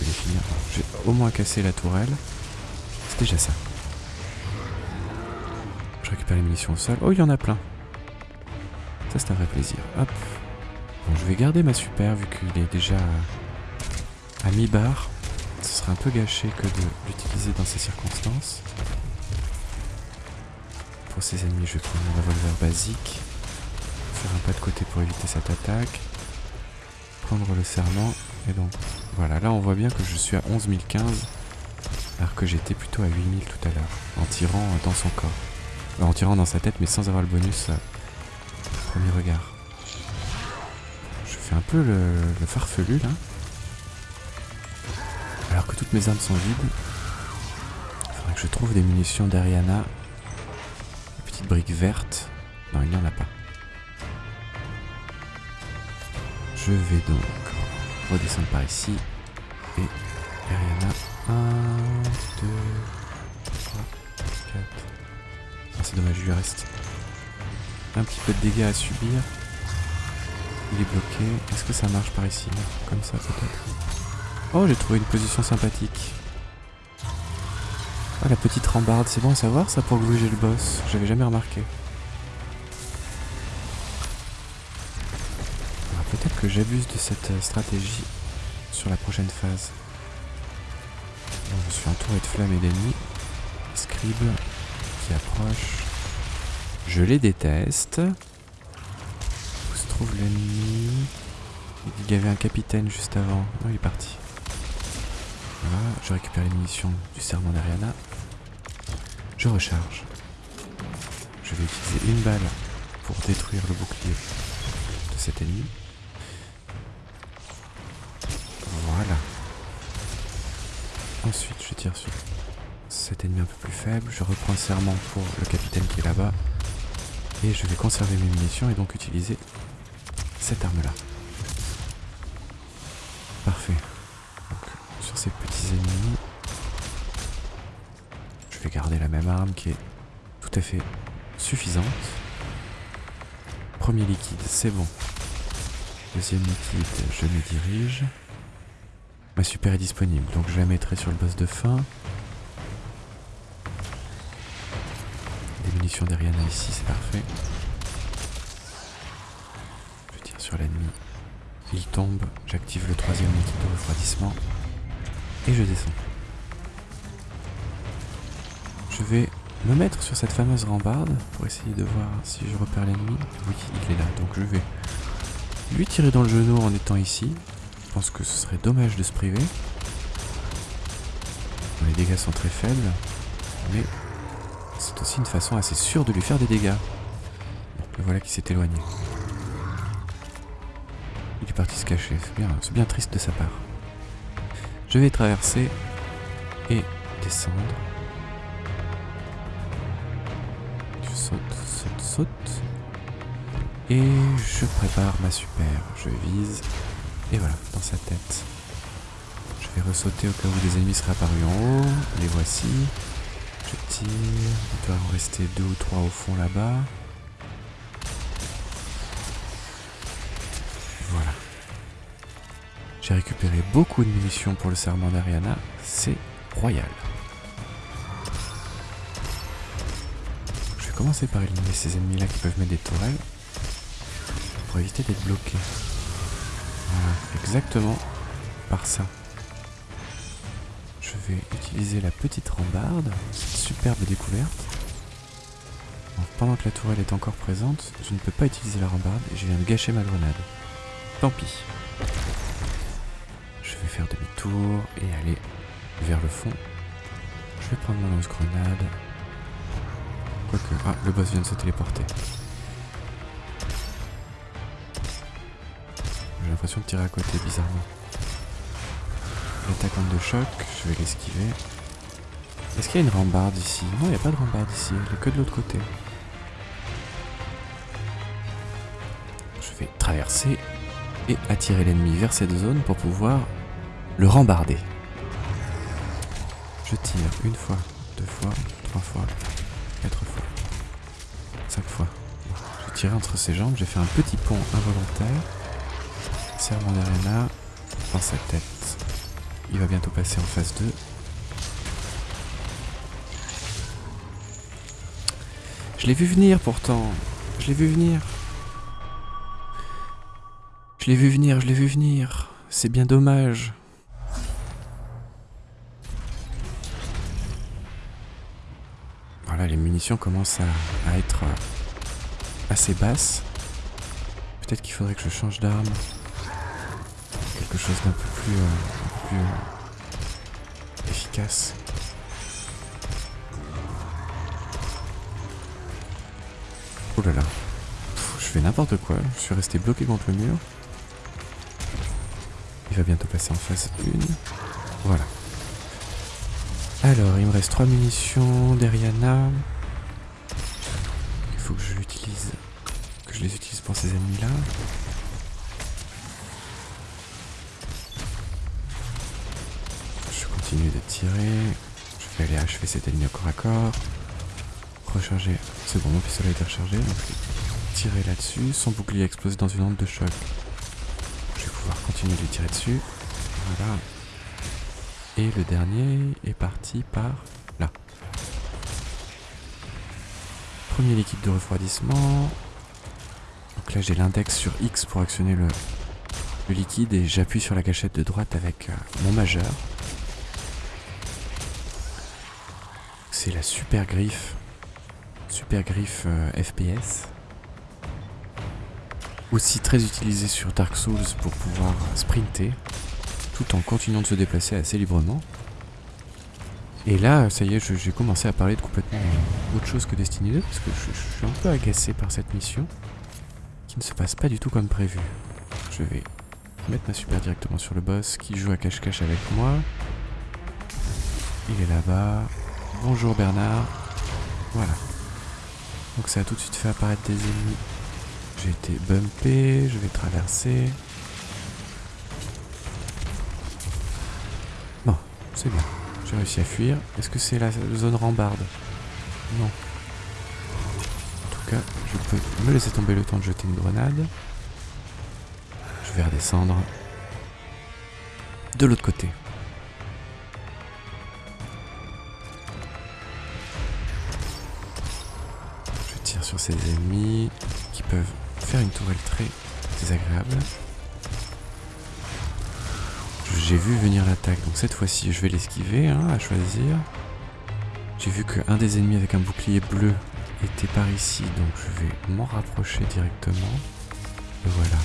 de les finir. J'ai au moins cassé la tourelle déjà ça. Je récupère les munitions au sol. Oh, il y en a plein. Ça, c'est un vrai plaisir. Hop. Bon, je vais garder ma super vu qu'il est déjà à mi-barre. Ce serait un peu gâché que de l'utiliser dans ces circonstances. Pour ces ennemis, je vais prendre mon revolver basique. Faire un pas de côté pour éviter cette attaque. Prendre le serment. Et donc, voilà. Là, on voit bien que je suis à 11 015 alors que j'étais plutôt à 8000 tout à l'heure, en tirant dans son corps. En tirant dans sa tête, mais sans avoir le bonus euh, premier regard. Je fais un peu le, le farfelu là. Alors que toutes mes armes sont vides, faudrait que je trouve des munitions d'Ariana. Des petites briques vertes. Non, il n'y en a pas. Je vais donc redescendre par ici. Et Ariana. 1, 2, 3, 4. Ah, c'est dommage, il lui reste un petit peu de dégâts à subir. Il est bloqué. Est-ce que ça marche par ici Comme ça peut-être? Oh, j'ai trouvé une position sympathique. Ah, la petite rambarde, c'est bon à savoir ça pour gruger le boss. J'avais jamais remarqué. Alors peut-être que j'abuse de cette euh, stratégie sur la prochaine phase. Bon, je suis entouré de flammes et d'ennemis. Scribe qui approche. Je les déteste. Où se trouve l'ennemi? Il y avait un capitaine juste avant. Il est parti. Voilà, je récupère les munitions du serment d'Ariana. Je recharge. Je vais utiliser une balle pour détruire le bouclier de cet ennemi. Voilà. Ensuite, je tire sur cet ennemi un peu plus faible. Je reprends serment pour le capitaine qui est là-bas. Et je vais conserver mes munitions et donc utiliser cette arme-là. Parfait. Sur ces petits ennemis, je vais garder la même arme qui est tout à fait suffisante. Premier liquide, c'est bon. Deuxième liquide, je me dirige. Ma super est disponible, donc je la mettrai sur le boss de fin. Munitions d'Ariana ici, c'est parfait. Je tire sur l'ennemi. Il tombe, j'active le troisième liquide de refroidissement. Et je descends. Je vais me mettre sur cette fameuse rambarde pour essayer de voir si je repère l'ennemi. Oui, il est là, donc je vais lui tirer dans le genou en étant ici. Je pense que ce serait dommage de se priver. Les dégâts sont très faibles, mais c'est aussi une façon assez sûre de lui faire des dégâts. le voilà qui s'est éloigné. Il est parti se cacher, c'est bien, triste de sa part. Je vais traverser et descendre. Je saute, saute, saute. Et je prépare ma super. Je vise. Et voilà, dans sa tête. Je vais ressauter au cas où des ennemis seraient apparus en haut. Les voici. Il doit en rester deux ou trois au fond là-bas. Voilà. J'ai récupéré beaucoup de munitions pour le serment d'Ariana. C'est royal. Je vais commencer par éliminer ces ennemis-là qui peuvent mettre des tourelles. Pour éviter d'être bloqué. Voilà, exactement par ça. Je vais utiliser la petite rambarde. Superbe découverte. Pendant que la tourelle est encore présente, je ne peux pas utiliser la rambarde et je viens de gâcher ma grenade. Tant pis. Je vais faire demi-tour et aller vers le fond. Je vais prendre mon lance-grenade. Quoique... Ah, le boss vient de se téléporter. J'ai l'impression de tirer à côté, bizarrement. L'attaque de choc, je vais l'esquiver. Est-ce qu'il y a une rambarde ici? Non, il n'y a pas de rambarde ici, elle est que de l'autre côté. Je vais traverser et attirer l'ennemi vers cette zone pour pouvoir le rambarder. Je tire une fois, deux fois, trois fois, quatre fois, cinq fois. Je tire entre ses jambes, j'ai fait un petit pont involontaire. Serment d'arena dans sa tête. Il va bientôt passer en phase 2. Je l'ai vu venir pourtant. Je l'ai vu venir. Je l'ai vu venir, je l'ai vu venir. C'est bien dommage. Voilà, les munitions commencent à, être assez basses. Peut-être qu'il faudrait que je change d'arme. Quelque chose d'un peu plus, euh, euh, efficace. Oh là là. je fais n'importe quoi. Je suis resté bloqué contre le mur. Il va bientôt passer en phase 1. Voilà. Alors, il me reste 3 munitions d'Eriana. Il faut que je l'utilise. Que je les utilise pour ces ennemis-là. De tirer. Je vais aller achever cet ennemi au corps à corps. Recharger. C'est bon, mon pistolet été rechargé. Donc tirer là-dessus. Son bouclier explose dans une onde de choc. Je vais pouvoir continuer de tirer dessus. Voilà. Et le dernier est parti par là. Premier liquide de refroidissement. Donc là j'ai l'index sur X pour actionner le, liquide et j'appuie sur la gâchette de droite avec euh, mon majeur. C'est la super griffe. Super griffe euh, FPS. Aussi très utilisée sur Dark Souls pour pouvoir sprinter tout en continuant de se déplacer assez librement. Et là, ça y est, j'ai commencé à parler de complètement autre chose que Destiny 2, parce que je, suis un peu agacé par cette mission, qui ne se passe pas du tout comme prévu. Je vais mettre ma super directement sur le boss, qui joue à cache-cache avec moi. Il est là-bas. Bonjour Bernard. Voilà. Donc ça a tout de suite fait apparaître des ennemis. J'ai été bumpé, je vais traverser. C'est bien. J'ai réussi à fuir. Est-ce que c'est la zone rambarde? Non. En tout cas, je peux me laisser tomber le temps de jeter une grenade. Je vais redescendre de l'autre côté. Ennemis qui peuvent faire une tourelle très désagréable. J'ai vu venir l'attaque, donc cette fois-ci je vais l'esquiver, hein, à choisir. J'ai vu qu'un des ennemis avec un bouclier bleu était par ici, donc je vais m'en rapprocher directement. Et voilà.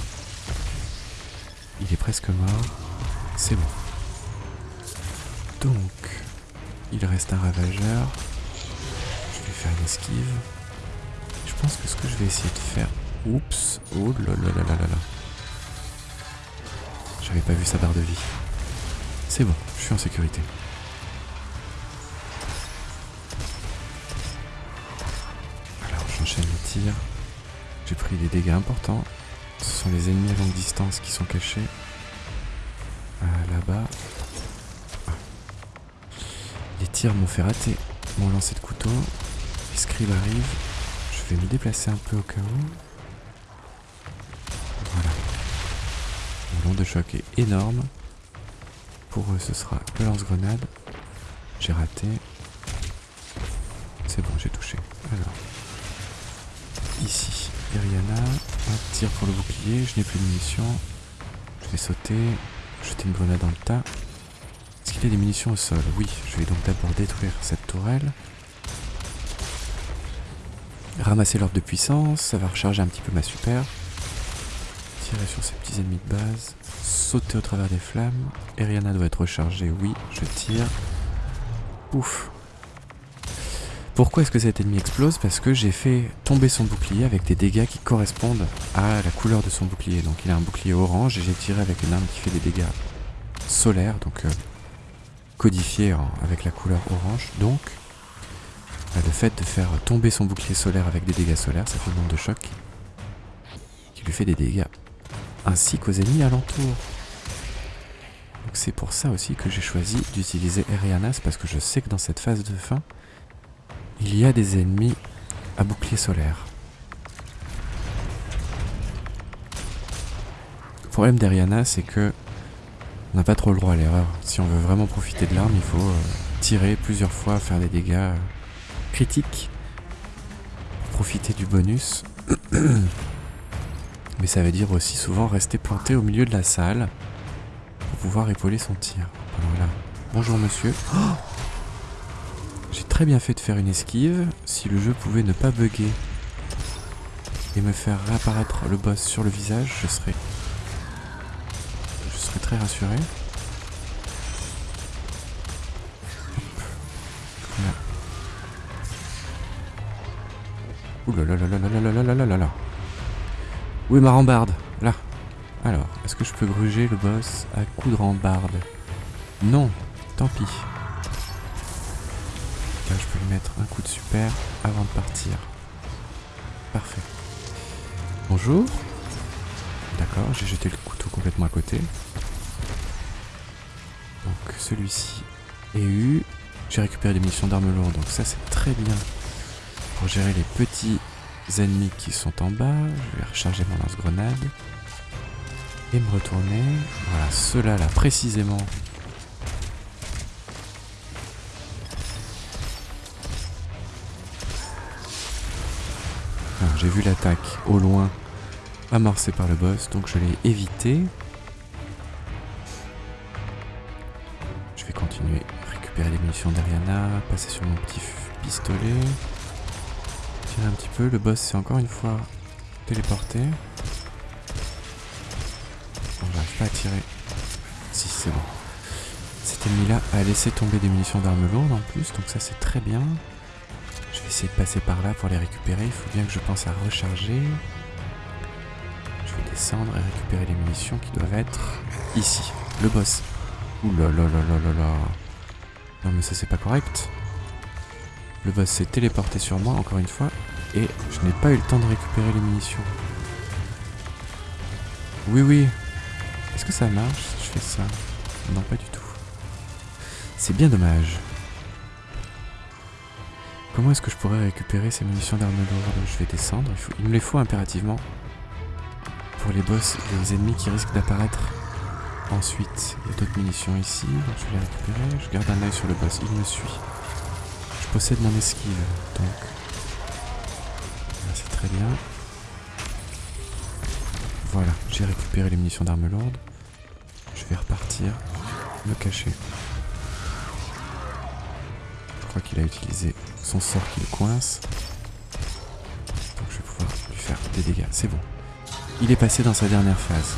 Il est presque mort. C'est bon. Donc, il reste un ravageur. Je vais faire une esquive. Je pense que ce que je vais essayer de faire... Oups Oh là là là là là là J'avais pas vu sa barre de vie. C'est bon, je suis en sécurité. Alors j'enchaîne les tirs. J'ai pris des dégâts importants. Ce sont les ennemis à longue distance qui sont cachés. Ah, là-bas. Ah. Les tirs m'ont fait rater mon lancer de couteau. Les scribes arrivent. Je vais me déplacer un peu au cas où. Voilà. Mon long de choc est énorme. Pour eux, ce sera le lance-grenade. J'ai raté. C'est bon, j'ai touché. Alors, ici, Iriana. Un tir pour le bouclier. Je n'ai plus de munitions. Je vais sauter. Jeter une grenade dans le tas. Est-ce qu'il y a des munitions au sol? Oui, je vais donc d'abord détruire cette tourelle. Ramasser l'ordre de puissance. Ça va recharger un petit peu ma super. Tirer sur ces petits ennemis de base sauter au travers des flammes. Eriana doit être rechargée, oui, je tire. Ouf. Pourquoi est-ce que cet ennemi explose? Parce que j'ai fait tomber son bouclier avec des dégâts qui correspondent à la couleur de son bouclier. Donc il a un bouclier orange et j'ai tiré avec une arme qui fait des dégâts solaires, donc euh, codifié avec la couleur orange. Donc le fait de faire tomber son bouclier solaire avec des dégâts solaires, ça fait une onde de choc qui lui fait des dégâts ainsi qu'aux ennemis alentours. C'est pour ça aussi que j'ai choisi d'utiliser Erianas parce que je sais que dans cette phase de fin, il y a des ennemis à bouclier solaire. Le problème d'Eriana, c'est que on n'a pas trop le droit à l'erreur. Si on veut vraiment profiter de l'arme, il faut euh, tirer plusieurs fois, faire des dégâts critiques, profiter du bonus. Mais ça veut dire aussi souvent rester planté au milieu de la salle pour pouvoir épauler son tir. Voilà. Bonjour monsieur. J'ai très bien fait de faire une esquive. Si le jeu pouvait ne pas bugger et me faire réapparaître le boss sur le visage, je serais... Je serais très rassuré. Là. Où est ma rambarde Là. Alors, est-ce que je peux gruger le boss à coup de rambarde? Non, tant pis. Là, je peux lui mettre un coup de super avant de partir. Parfait. Bonjour. D'accord, j'ai jeté le couteau complètement à côté. Donc celui-ci est eu. J'ai récupéré des munitions d'armes lourdes, donc ça c'est très bien pour gérer les petits ennemis qui sont en bas. Je vais recharger mon lance-grenade. Et me retourner. Voilà, ceux-là là précisément. J'ai vu l'attaque au loin amorcée par le boss, donc je l'ai évité. Je vais continuer à récupérer les munitions d'Ariana, passer sur mon petit pistolet. Tirer un petit peu, le boss c'est encore une fois téléporté. Bon, j'arrive pas à tirer. Si, c'est bon. Cet ennemi-là a laissé tomber des munitions d'armes lourdes en plus, donc ça c'est très bien. Je vais essayer de passer par là pour les récupérer. Il faut bien que je pense à recharger. Je vais descendre et récupérer les munitions qui doivent être ici. Le boss. Ouh là là là là là là. Non mais ça c'est pas correct. Le boss s'est téléporté sur moi encore une fois et je n'ai pas eu le temps de récupérer les munitions. Oui oui. Est-ce que ça marche si je fais ça? Non pas du tout. C'est bien dommage. Comment est-ce que je pourrais récupérer ces munitions d'armes lourdes? Je vais descendre, il, me les faut impérativement. Pour les boss et les ennemis qui risquent d'apparaître. Ensuite, il y a d'autres munitions ici, je vais les récupérer. Je garde un œil sur le boss, il me suit. Possède mon esquive, donc... C'est très bien. Voilà, j'ai récupéré les munitions d'armes lourdes. Je vais repartir, me cacher. Je crois qu'il a utilisé son sort qui le coince. Donc je vais pouvoir lui faire des dégâts. C'est bon. Il est passé dans sa dernière phase.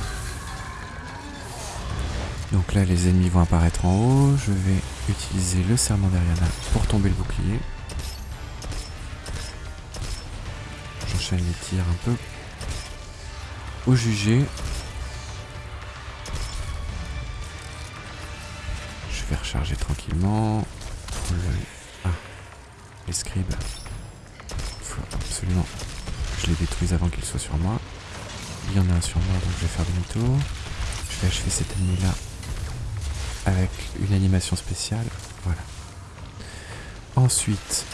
Donc là, les ennemis vont apparaître en haut. Je vais utiliser le serment d'Ariana pour tomber le bouclier. J'enchaîne les tirs un peu. Au jugé. Je vais recharger tranquillement. Le- Ah, les scribes. Faut absolument que je les détruise avant qu'ils soient sur moi. Il y en a un sur moi, donc je vais faire demi-tour. Je vais achever cet ennemi-là avec une animation spéciale. Voilà. Ensuite,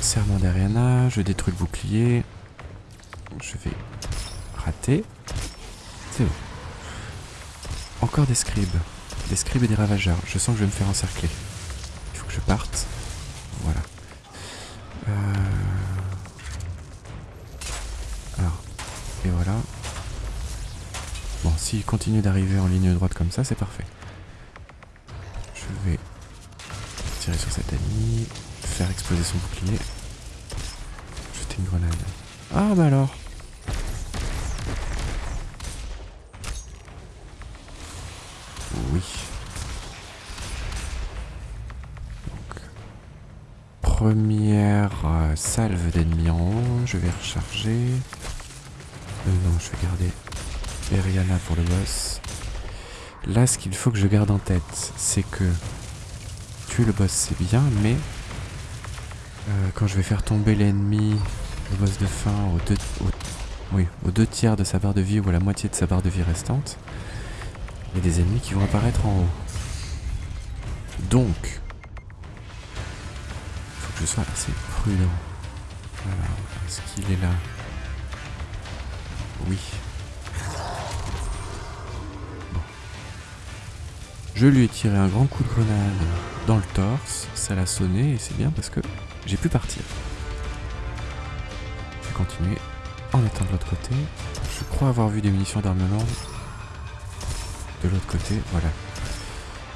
serment d'Ariana, je détruis le bouclier. Je vais rater. C'est bon. Encore des scribes. Des scribes et des ravageurs. Je sens que je vais me faire encercler. Il faut que je parte. Voilà. Euh, Alors, et voilà. Bon, s'il continue d'arriver en ligne droite comme ça, c'est parfait. Exploser son bouclier, jeter une grenade. Ah bah alors Oui. Première euh, salve d'ennemis en haut, je vais recharger. Euh, non, je vais garder Eriana pour le boss. Là, ce qu'il faut que je garde en tête, c'est que tuer le boss, c'est bien, mais euh, quand je vais faire tomber l'ennemi, le boss de fin, aux deux, au- oui, aux deux tiers de sa barre de vie ou à la moitié de sa barre de vie restante, il y a des ennemis qui vont apparaître en haut. Donc, il faut que je sois assez prudent. Alors, est-ce qu'il est là? Oui. Bon. Je lui ai tiré un grand coup de grenade dans le torse, ça l'a sonné et c'est bien parce que j'ai pu partir. Je vais continuer en étant de l'autre côté. Je crois avoir vu des munitions d'armes lourdes de l'autre côté, voilà.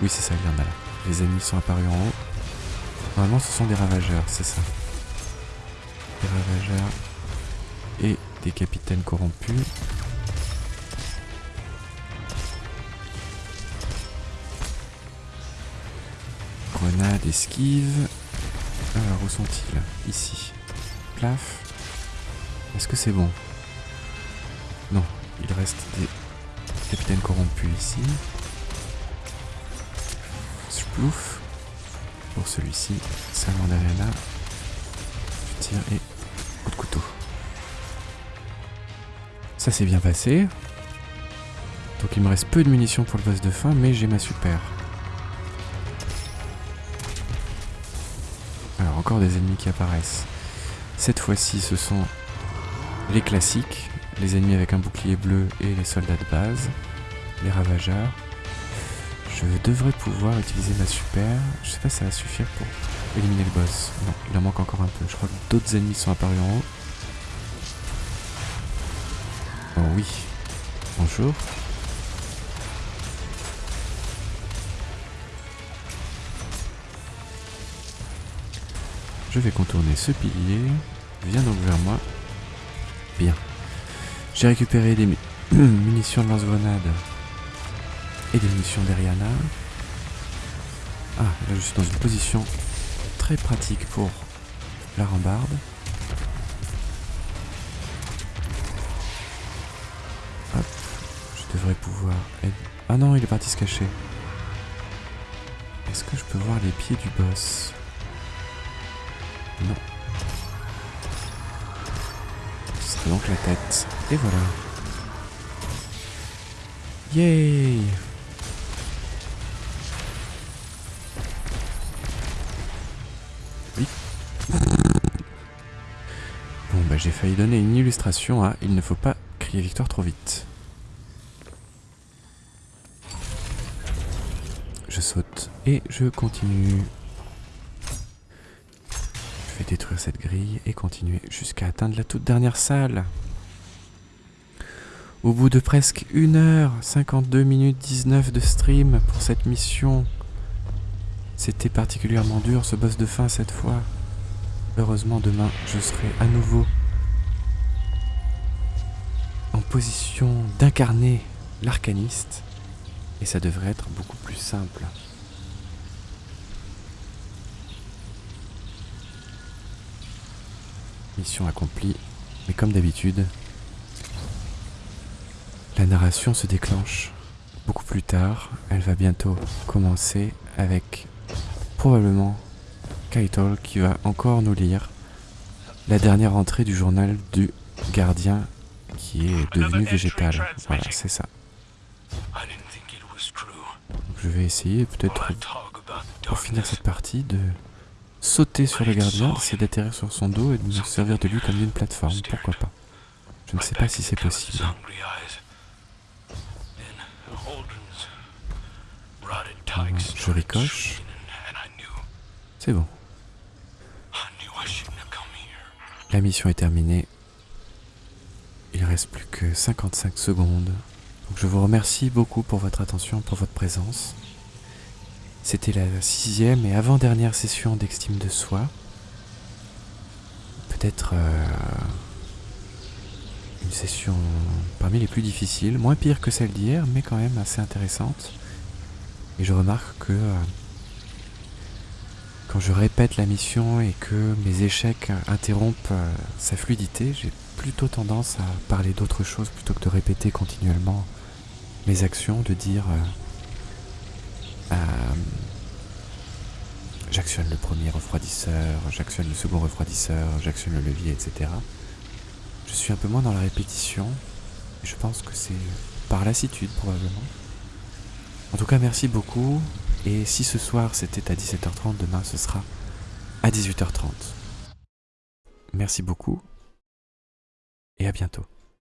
Oui, c'est ça, il y en a là. Les ennemis sont apparus en haut. Normalement, ce sont des ravageurs, c'est ça. Des ravageurs et des capitaines corrompus. Grenade, esquive. Sont-ils Ici? Plaf? Est-ce que c'est bon? Non, il reste des capitaines corrompus ici. Splouf. Pour celui-ci, Salon d'Arena. Je tire et coup de couteau. Ça s'est bien passé. Donc il me reste peu de munitions pour le boss de fin, mais j'ai ma super. Des ennemis qui apparaissent. Cette fois-ci ce sont les classiques, les ennemis avec un bouclier bleu et les soldats de base, les ravageurs. Je devrais pouvoir utiliser ma super. Je sais pas si ça va suffire pour éliminer le boss. Non, il en manque encore un peu. Je crois que d'autres ennemis sont apparus en haut. Oh oui. Bonjour. Je vais contourner ce pilier. Viens donc vers moi. Bien. J'ai récupéré des munitions de lance-grenade et des munitions d'Ariana. Ah, là je suis dans une position très pratique pour la rambarde. Hop, je devrais pouvoir... Ah non, il est parti se cacher. Est-ce que je peux voir les pieds du boss? Non. Ce donc la tête. Et voilà. Yay Oui. Bon bah j'ai failli donner une illustration à Il ne faut pas crier victoire trop vite. Je saute et je continue. Détruire cette grille et continuer jusqu'à atteindre la toute dernière salle. Au bout de presque 1 heure 52 minutes 19 de stream pour cette mission, c'était particulièrement dur ce boss de fin cette fois. Heureusement demain je serai à nouveau en position d'incarner l'arcaniste et ça devrait être beaucoup plus simple. Mission accomplie, mais comme d'habitude, la narration se déclenche beaucoup plus tard. Elle va bientôt commencer avec probablement Kaitol qui va encore nous lire la dernière entrée du journal du gardien qui est devenu végétal. Voilà, c'est ça. je vais essayer peut-être pour finir cette partie de sauter sur le gardien, d'essayer d'atterrir sur son dos et de me servir de lui comme d'une plateforme. Pourquoi pas? Je ne sais pas si c'est possible. Je ricoche. C'est bon. La mission est terminée. Il reste plus que 55 secondes. Donc je vous remercie beaucoup pour votre attention, pour votre présence. C'était la sixième et avant-dernière session d'Extime de Soi. Peut-être euh, une session parmi les plus difficiles, moins pire que celle d'hier, mais quand même assez intéressante. Et je remarque que euh, quand je répète la mission et que mes échecs interrompent euh, sa fluidité, j'ai plutôt tendance à parler d'autre chose plutôt que de répéter continuellement mes actions, de dire euh, j'actionne le premier refroidisseur, j'actionne le second refroidisseur, j'actionne le levier, etc. Je suis un peu moins dans la répétition, je pense que c'est par lassitude probablement. En tout cas, merci beaucoup. Et si ce soir c'était à 17h30, demain ce sera à 18h30. Merci beaucoup et à bientôt.